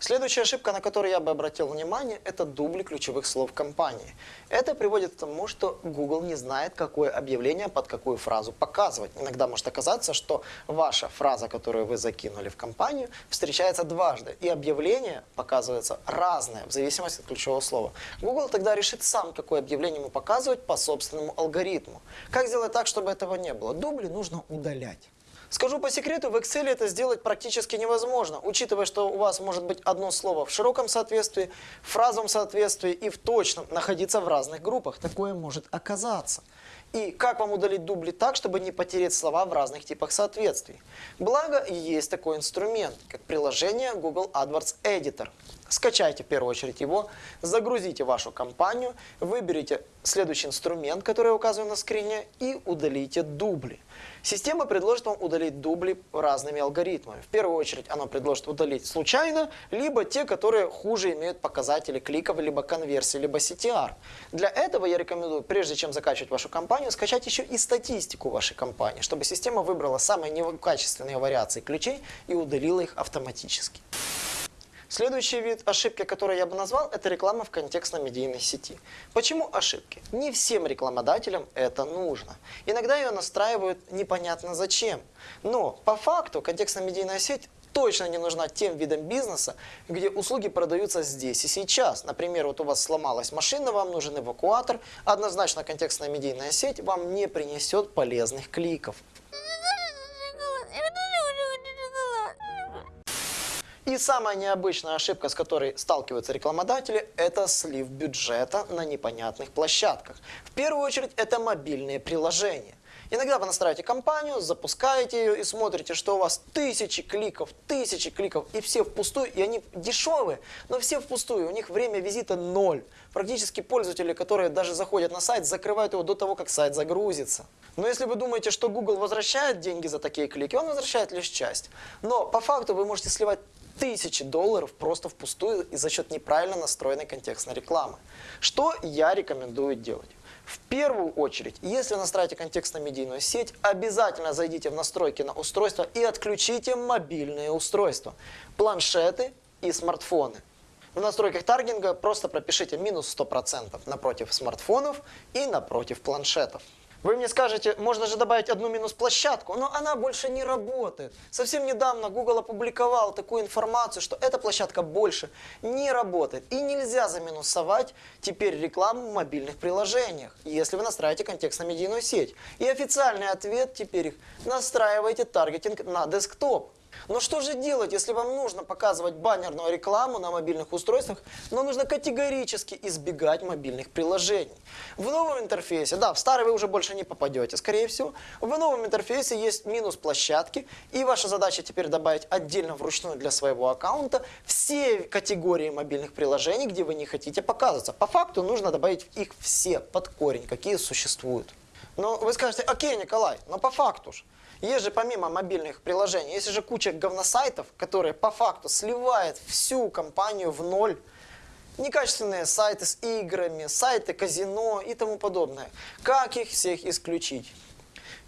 [SPEAKER 1] Следующая ошибка, на которую я бы обратил внимание, это дубли ключевых слов компании. Это приводит к тому, что Google не знает, какое объявление под какую фразу показывать. Иногда может оказаться, что ваша фраза, которую вы закинули в компанию, встречается дважды, и объявление показывается разное в зависимости от ключевого слова. Google тогда решит сам, какое объявление ему показывать по собственному алгоритму. Как сделать так, чтобы этого не было? Дубли нужно удалять. Скажу по секрету, в Excel это сделать практически невозможно, учитывая, что у вас может быть одно слово в широком соответствии, в фразовом соответствии и в точном находиться в разных группах. Такое может оказаться. И как вам удалить дубли так, чтобы не потерять слова в разных типах соответствий? Благо, есть такой инструмент, как приложение Google AdWords Editor. Скачайте в первую очередь его, загрузите вашу компанию, выберите следующий инструмент, который я указываю на скрине, и удалите дубли. Система предложит вам удалить дубли разными алгоритмами. В первую очередь она предложит удалить случайно, либо те, которые хуже имеют показатели кликов, либо конверсии, либо CTR. Для этого я рекомендую, прежде чем закачивать вашу компанию, скачать еще и статистику вашей компании, чтобы система выбрала самые некачественные вариации ключей и удалила их автоматически. Следующий вид ошибки, который я бы назвал, это реклама в контекстно-медийной сети. Почему ошибки? Не всем рекламодателям это нужно. Иногда ее настраивают непонятно зачем. Но по факту контекстно-медийная сеть точно не нужна тем видам бизнеса, где услуги продаются здесь и сейчас. Например, вот у вас сломалась машина, вам нужен эвакуатор. Однозначно контекстная медийная сеть вам не принесет полезных кликов. И самая необычная ошибка, с которой сталкиваются рекламодатели, это слив бюджета на непонятных площадках. В первую очередь это мобильные приложения. Иногда вы настраиваете компанию, запускаете ее и смотрите, что у вас тысячи кликов, тысячи кликов, и все впустую, и они дешевые, но все впустую, у них время визита ноль. Практически пользователи, которые даже заходят на сайт, закрывают его до того, как сайт загрузится. Но если вы думаете, что Google возвращает деньги за такие клики, он возвращает лишь часть. Но по факту вы можете сливать тысячи долларов просто впустую и за счет неправильно настроенной контекстной рекламы. Что я рекомендую делать? В первую очередь, если настраиваете контекстно-медийную сеть, обязательно зайдите в настройки на устройство и отключите мобильные устройства, планшеты и смартфоны. В настройках таргетинга просто пропишите минус 100% напротив смартфонов и напротив планшетов. Вы мне скажете, можно же добавить одну минус-площадку, но она больше не работает. Совсем недавно Google опубликовал такую информацию, что эта площадка больше не работает. И нельзя заминусовать теперь рекламу в мобильных приложениях, если вы настраиваете контекстно-медийную сеть. И официальный ответ теперь настраивайте таргетинг на десктоп. Но что же делать, если вам нужно показывать баннерную рекламу на мобильных устройствах, но нужно категорически избегать мобильных приложений? В новом интерфейсе, да, в старый вы уже больше не попадете, скорее всего, в новом интерфейсе есть минус площадки, и ваша задача теперь добавить отдельно вручную для своего аккаунта все категории мобильных приложений, где вы не хотите показываться. По факту нужно добавить их все под корень, какие существуют. Но вы скажете, окей, Николай, но по факту же. Есть же помимо мобильных приложений, есть же куча говносайтов, которые по факту сливают всю компанию в ноль. Некачественные сайты с играми, сайты казино и тому подобное. Как их всех исключить?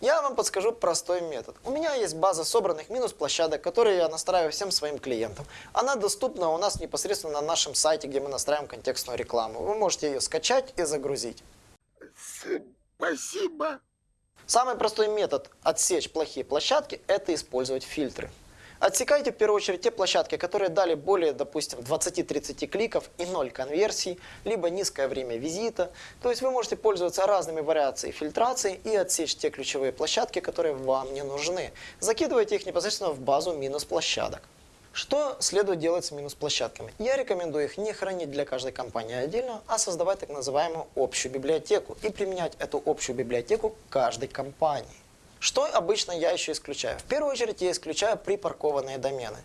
[SPEAKER 1] Я вам подскажу простой метод. У меня есть база собранных минус-площадок, которые я настраиваю всем своим клиентам. Она доступна у нас непосредственно на нашем сайте, где мы настраиваем контекстную рекламу. Вы можете ее скачать и загрузить.
[SPEAKER 7] Спасибо.
[SPEAKER 1] Самый простой метод отсечь плохие площадки – это использовать фильтры. Отсекайте в первую очередь те площадки, которые дали более, допустим, 20-30 кликов и 0 конверсий, либо низкое время визита. То есть вы можете пользоваться разными вариациями фильтрации и отсечь те ключевые площадки, которые вам не нужны. Закидывайте их непосредственно в базу минус площадок. Что следует делать с минус-площадками? Я рекомендую их не хранить для каждой компании отдельно, а создавать так называемую общую библиотеку и применять эту общую библиотеку каждой компании. Что обычно я еще исключаю? В первую очередь я исключаю припаркованные домены.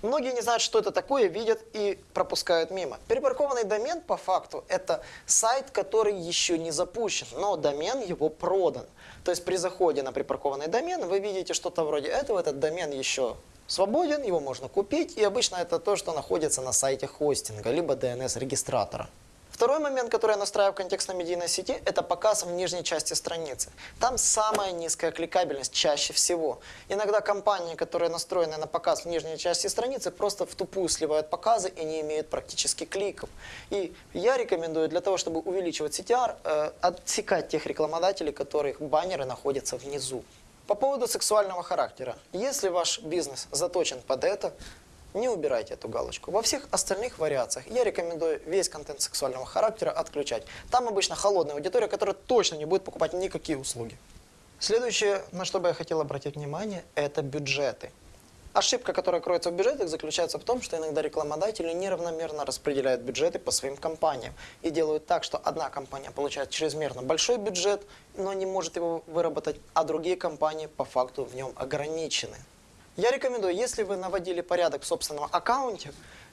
[SPEAKER 1] Многие не знают, что это такое, видят и пропускают мимо. Припаркованный домен по факту это сайт, который еще не запущен, но домен его продан. То есть при заходе на припаркованный домен вы видите что-то вроде этого, этот домен еще свободен, его можно купить, и обычно это то, что находится на сайте хостинга, либо DNS-регистратора. Второй момент, который я настраиваю в контекстно-медийной сети, это показ в нижней части страницы. Там самая низкая кликабельность чаще всего. Иногда компании, которые настроены на показ в нижней части страницы, просто в тупую сливают показы и не имеют практически кликов. И я рекомендую для того, чтобы увеличивать CTR, э, отсекать тех рекламодателей, которых баннеры находятся внизу. По поводу сексуального характера. Если ваш бизнес заточен под это, не убирайте эту галочку. Во всех остальных вариациях я рекомендую весь контент сексуального характера отключать. Там обычно холодная аудитория, которая точно не будет покупать никакие услуги. Следующее, на что бы я хотел обратить внимание, это бюджеты. Ошибка, которая кроется в бюджетах, заключается в том, что иногда рекламодатели неравномерно распределяют бюджеты по своим компаниям и делают так, что одна компания получает чрезмерно большой бюджет, но не может его выработать, а другие компании по факту в нем ограничены. Я рекомендую, если вы наводили порядок в собственном аккаунте,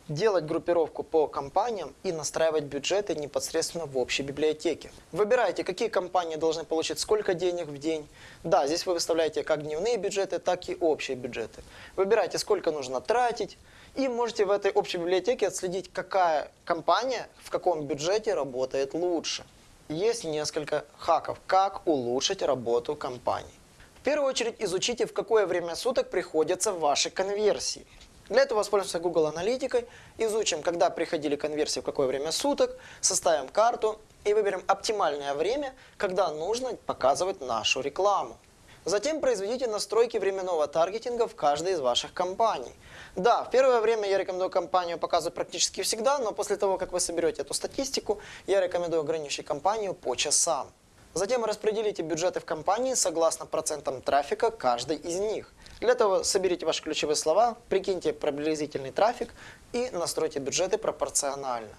[SPEAKER 1] делать группировку по компаниям и настраивать бюджеты непосредственно в общей библиотеке. Выбирайте, какие компании должны получить сколько денег в день. Да, здесь вы выставляете как дневные бюджеты, так и общие бюджеты. Выбирайте, сколько нужно тратить. И можете в этой общей библиотеке отследить, какая компания в каком бюджете работает лучше. Есть несколько хаков, как улучшить работу компании. В первую очередь изучите, в какое время суток приходятся ваши конверсии. Для этого воспользуемся Google аналитикой, изучим, когда приходили конверсии, в какое время суток, составим карту и выберем оптимальное время, когда нужно показывать нашу рекламу. Затем произведите настройки временного таргетинга в каждой из ваших компаний. Да, в первое время я рекомендую компанию показывать практически всегда, но после того, как вы соберете эту статистику, я рекомендую ограничить компанию по часам. Затем распределите бюджеты в компании согласно процентам трафика каждой из них. Для этого соберите ваши ключевые слова, прикиньте приблизительный трафик и настройте бюджеты пропорционально.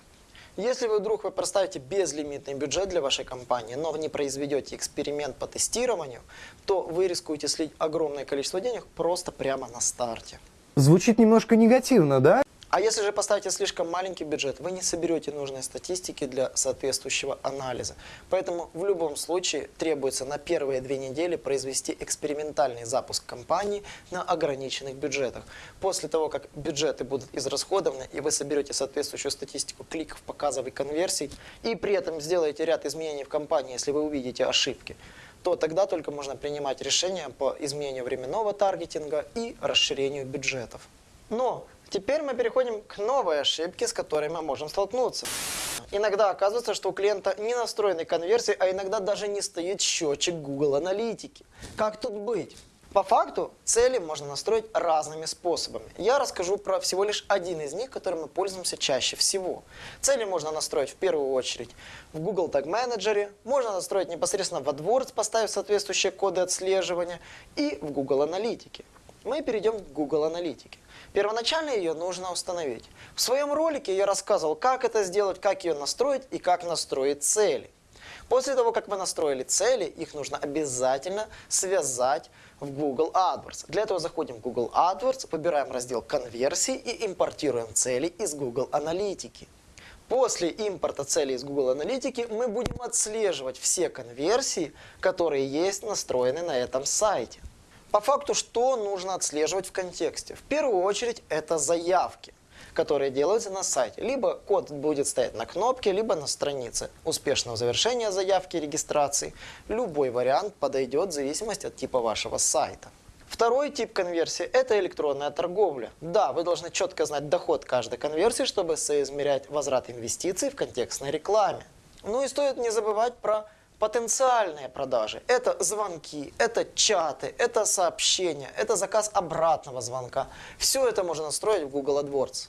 [SPEAKER 1] Если вы вдруг вы проставите безлимитный бюджет для вашей компании, но не произведете эксперимент по тестированию, то вы рискуете слить огромное количество денег просто прямо на старте.
[SPEAKER 8] Звучит немножко негативно, да?
[SPEAKER 1] А если же поставите слишком маленький бюджет, вы не соберете нужной статистики для соответствующего анализа. Поэтому в любом случае требуется на первые две недели произвести экспериментальный запуск компании на ограниченных бюджетах. После того, как бюджеты будут израсходованы и вы соберете соответствующую статистику кликов, показов и конверсий, и при этом сделаете ряд изменений в компании, если вы увидите ошибки, то тогда только можно принимать решения по изменению временного таргетинга и расширению бюджетов. Но Теперь мы переходим к новой ошибке, с которой мы можем столкнуться. Иногда оказывается, что у клиента не настроены конверсии, а иногда даже не стоит счетчик Google Аналитики. Как тут быть? По факту цели можно настроить разными способами. Я расскажу про всего лишь один из них, которым мы пользуемся чаще всего. Цели можно настроить в первую очередь в Google Tag Manager, можно настроить непосредственно в AdWords, поставив соответствующие коды отслеживания, и в Google Аналитике. Мы перейдем к Google Аналитике. Первоначально ее нужно установить. В своем ролике я рассказывал, как это сделать, как ее настроить и как настроить цели. После того, как вы настроили цели, их нужно обязательно связать в Google AdWords. Для этого заходим в Google AdWords, выбираем раздел «Конверсии» и импортируем цели из Google Аналитики. После импорта целей из Google Аналитики мы будем отслеживать все конверсии, которые есть настроены на этом сайте. По факту, что нужно отслеживать в контексте? В первую очередь, это заявки которые делаются на сайте. Либо код будет стоять на кнопке, либо на странице. Успешного завершения заявки регистрации. Любой вариант подойдет в зависимости от типа вашего сайта. Второй тип конверсии – это электронная торговля. Да, вы должны четко знать доход каждой конверсии, чтобы соизмерять возврат инвестиций в контекстной рекламе. Ну и стоит не забывать про потенциальные продажи. Это звонки, это чаты, это сообщения, это заказ обратного звонка. Все это можно настроить в Google AdWords.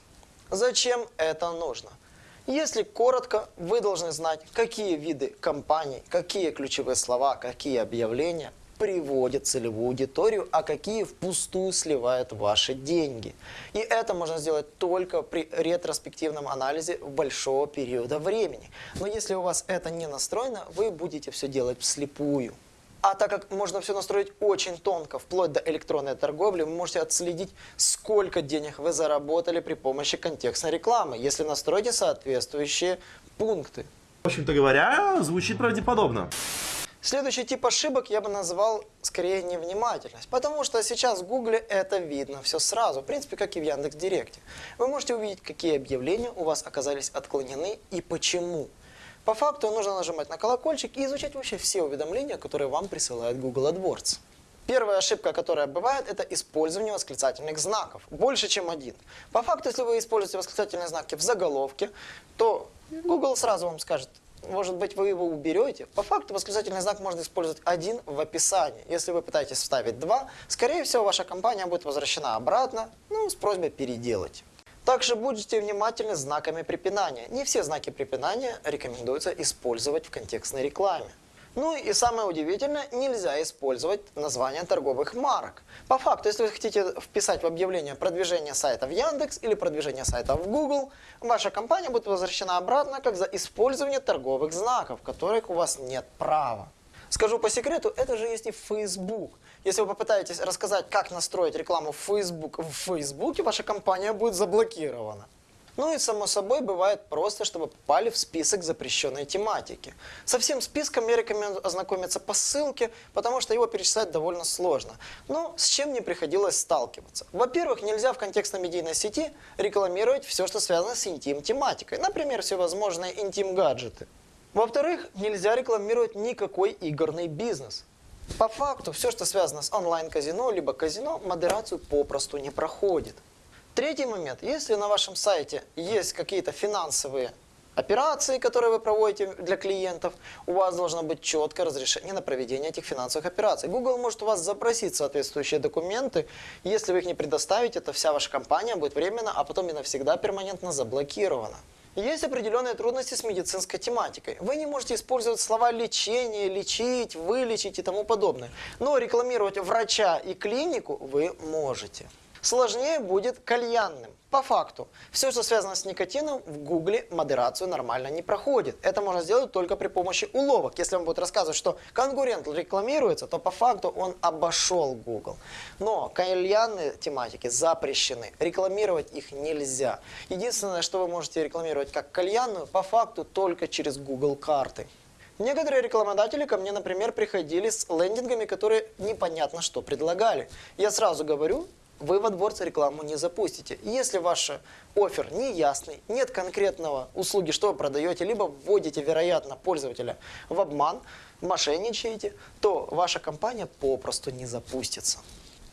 [SPEAKER 1] Зачем это нужно? Если коротко, вы должны знать, какие виды компаний, какие ключевые слова, какие объявления – приводит целевую аудиторию, а какие впустую сливают ваши деньги. И это можно сделать только при ретроспективном анализе большого периода времени. Но если у вас это не настроено, вы будете все делать вслепую. А так как можно все настроить очень тонко, вплоть до электронной торговли, вы можете отследить, сколько денег вы заработали при помощи контекстной рекламы, если настроите соответствующие пункты.
[SPEAKER 9] В общем-то говоря, звучит правдеподобно.
[SPEAKER 1] Следующий тип ошибок я бы назвал скорее невнимательность, потому что сейчас в Гугле это видно все сразу, в принципе, как и в Яндекс Директе. Вы можете увидеть, какие объявления у вас оказались отклонены и почему. По факту нужно нажимать на колокольчик и изучать вообще все уведомления, которые вам присылает Google AdWords. Первая ошибка, которая бывает, это использование восклицательных знаков. Больше, чем один. По факту, если вы используете восклицательные знаки в заголовке, то Google сразу вам скажет, может быть, вы его уберете. По факту восклицательный знак можно использовать один в описании. Если вы пытаетесь вставить два, скорее всего, ваша компания будет возвращена обратно, ну, с просьбой переделать. Также будьте внимательны знаками препинания. Не все знаки препинания рекомендуется использовать в контекстной рекламе. Ну и самое удивительное, нельзя использовать название торговых марок. По факту, если вы хотите вписать в объявление продвижение сайта в Яндекс или продвижение сайта в Google, ваша компания будет возвращена обратно как за использование торговых знаков, которых у вас нет права. Скажу по секрету, это же есть и Facebook. Если вы попытаетесь рассказать, как настроить рекламу в Facebook в Фейсбуке, ваша компания будет заблокирована. Ну и само собой бывает просто, чтобы попали в список запрещенной тематики. Со всем списком я рекомендую ознакомиться по ссылке, потому что его перечислять довольно сложно. Но с чем мне приходилось сталкиваться? Во-первых, нельзя в контекстно-медийной сети рекламировать все, что связано с интим-тематикой. Например, всевозможные интим-гаджеты. Во-вторых, нельзя рекламировать никакой игорный бизнес. По факту, все, что связано с онлайн-казино, либо казино, модерацию попросту не проходит. Третий момент. Если на вашем сайте есть какие-то финансовые операции, которые вы проводите для клиентов, у вас должно быть четкое разрешение на проведение этих финансовых операций. Google может у вас запросить соответствующие документы. Если вы их не предоставите, то вся ваша компания будет временно, а потом и навсегда перманентно заблокирована. Есть определенные трудности с медицинской тематикой. Вы не можете использовать слова лечение, лечить, вылечить и тому подобное. Но рекламировать врача и клинику вы можете. Сложнее будет кальянным. По факту, все, что связано с никотином, в Гугле модерацию нормально не проходит. Это можно сделать только при помощи уловок. Если вам будет рассказывать, что конкурент рекламируется, то по факту он обошел Google. Но кальянные тематики запрещены. Рекламировать их нельзя. Единственное, что вы можете рекламировать как кальянную, по факту только через Google карты. Некоторые рекламодатели ко мне, например, приходили с лендингами, которые непонятно что предлагали. Я сразу говорю, вы в AdWords рекламу не запустите. Если ваш офер не ясный, нет конкретного услуги, что вы продаете, либо вводите, вероятно, пользователя в обман, мошенничаете, то ваша компания попросту не запустится.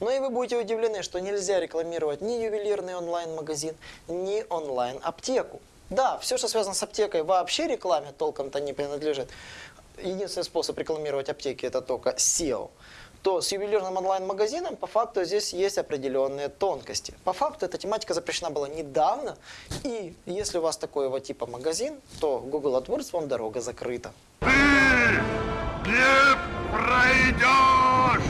[SPEAKER 1] Но и вы будете удивлены, что нельзя рекламировать ни ювелирный онлайн-магазин, ни онлайн-аптеку. Да, все, что связано с аптекой, вообще рекламе толком-то не принадлежит. Единственный способ рекламировать аптеки – это только SEO то с ювелирным онлайн-магазином по факту здесь есть определенные тонкости. По факту эта тематика запрещена была недавно, и если у вас такой вот типа магазин, то Google AdWords вам дорога закрыта.
[SPEAKER 6] Не пройдешь!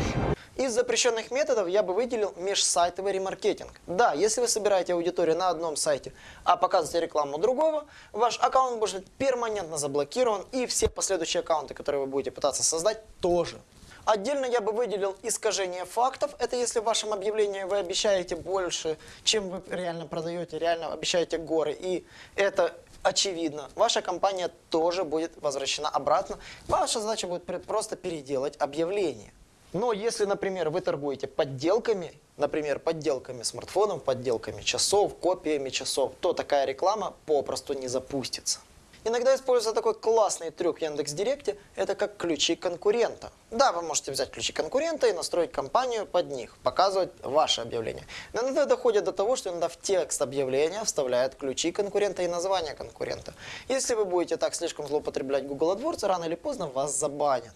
[SPEAKER 1] Из запрещенных методов я бы выделил межсайтовый ремаркетинг. Да, если вы собираете аудиторию на одном сайте, а показываете рекламу другого, ваш аккаунт будет перманентно заблокирован, и все последующие аккаунты, которые вы будете пытаться создать, тоже. Отдельно я бы выделил искажение фактов. Это если в вашем объявлении вы обещаете больше, чем вы реально продаете, реально обещаете горы. И это очевидно. Ваша компания тоже будет возвращена обратно. Ваша задача будет просто переделать объявление. Но если, например, вы торгуете подделками, например, подделками смартфонов, подделками часов, копиями часов, то такая реклама попросту не запустится. Иногда используется такой классный трюк в Яндекс.Директе, это как ключи конкурента. Да, вы можете взять ключи конкурента и настроить компанию под них, показывать ваше объявление. Но иногда доходит до того, что иногда в текст объявления вставляют ключи конкурента и название конкурента. Если вы будете так слишком злоупотреблять Google AdWords, рано или поздно вас забанят.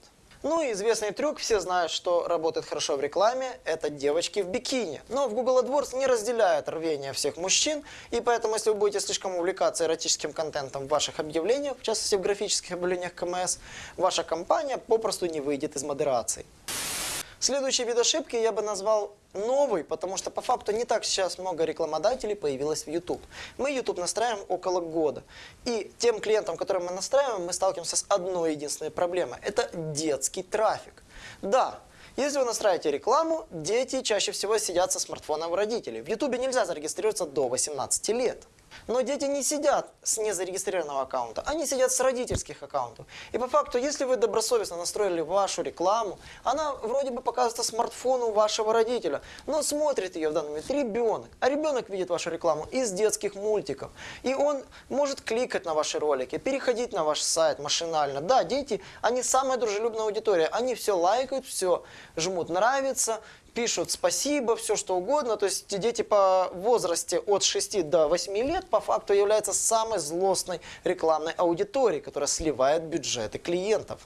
[SPEAKER 1] Ну и известный трюк, все знают, что работает хорошо в рекламе, это девочки в бикини. Но в Google AdWords не разделяет рвение всех мужчин, и поэтому, если вы будете слишком увлекаться эротическим контентом в ваших объявлениях, в частности в графических объявлениях КМС, ваша компания попросту не выйдет из модерации. Следующий вид ошибки я бы назвал новый, потому что по факту не так сейчас много рекламодателей появилось в YouTube. Мы YouTube настраиваем около года. И тем клиентам, которым мы настраиваем, мы сталкиваемся с одной единственной проблемой. Это детский трафик. Да, если вы настраиваете рекламу, дети чаще всего сидят со смартфоном у родителей. В YouTube нельзя зарегистрироваться до 18 лет. Но дети не сидят с незарегистрированного аккаунта, они сидят с родительских аккаунтов. И по факту, если вы добросовестно настроили вашу рекламу, она вроде бы показывается смартфону вашего родителя, но смотрит ее в данный момент ребенок. А ребенок видит вашу рекламу из детских мультиков. И он может кликать на ваши ролики, переходить на ваш сайт машинально. Да, дети, они самая дружелюбная аудитория, они все лайкают, все жмут нравится, пишут спасибо, все что угодно. То есть дети по возрасте от 6 до 8 лет по факту являются самой злостной рекламной аудиторией, которая сливает бюджеты клиентов.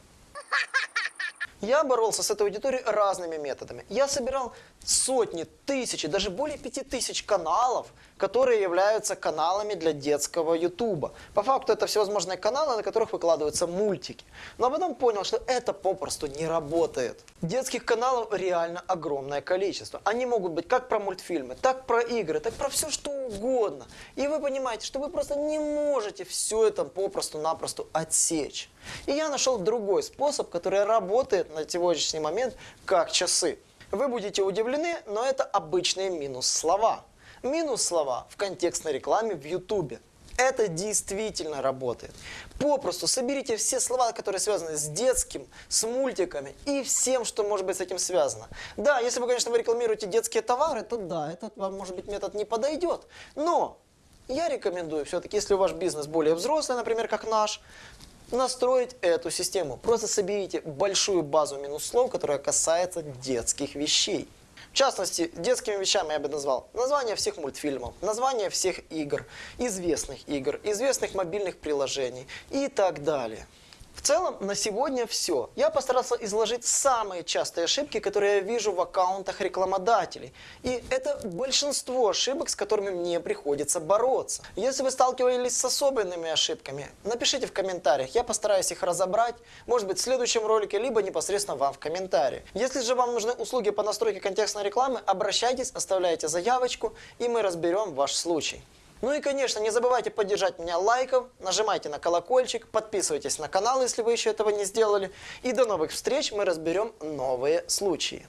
[SPEAKER 1] Я боролся с этой аудиторией разными методами. Я собирал сотни, тысячи, даже более пяти тысяч каналов, которые являются каналами для детского ютуба. По факту это всевозможные каналы, на которых выкладываются мультики. Но потом понял, что это попросту не работает. Детских каналов реально огромное количество. Они могут быть как про мультфильмы, так про игры, так про все что угодно. И вы понимаете, что вы просто не можете все это попросту-напросто отсечь. И я нашел другой способ, который работает на сегодняшний момент как часы. Вы будете удивлены, но это обычные минус-слова. Минус-слова в контекстной рекламе в Ютубе. Это действительно работает. Попросту соберите все слова, которые связаны с детским, с мультиками и всем, что может быть с этим связано. Да, если вы, конечно, вы рекламируете детские товары, то да, этот вам, может быть, метод не подойдет. Но я рекомендую все-таки, если ваш бизнес более взрослый, например, как наш, настроить эту систему. Просто соберите большую базу минус слов, которая касается детских вещей. В частности, детскими вещами я бы назвал название всех мультфильмов, название всех игр, известных игр, известных мобильных приложений и так далее. В целом, на сегодня все. Я постарался изложить самые частые ошибки, которые я вижу в аккаунтах рекламодателей. И это большинство ошибок, с которыми мне приходится бороться. Если вы сталкивались с особенными ошибками, напишите в комментариях, я постараюсь их разобрать, может быть в следующем ролике, либо непосредственно вам в комментарии. Если же вам нужны услуги по настройке контекстной рекламы, обращайтесь, оставляйте заявочку, и мы разберем ваш случай. Ну и, конечно, не забывайте поддержать меня лайком, нажимайте на колокольчик, подписывайтесь на канал, если вы еще этого не сделали. И до новых встреч, мы разберем новые случаи.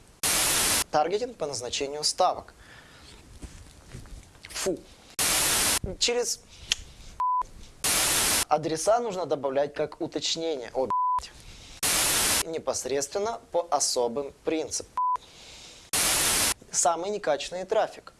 [SPEAKER 1] Таргетинг по назначению ставок. Фу. Через адреса нужно добавлять как уточнение. О. Непосредственно по особым принципам. Самый некачественный трафик.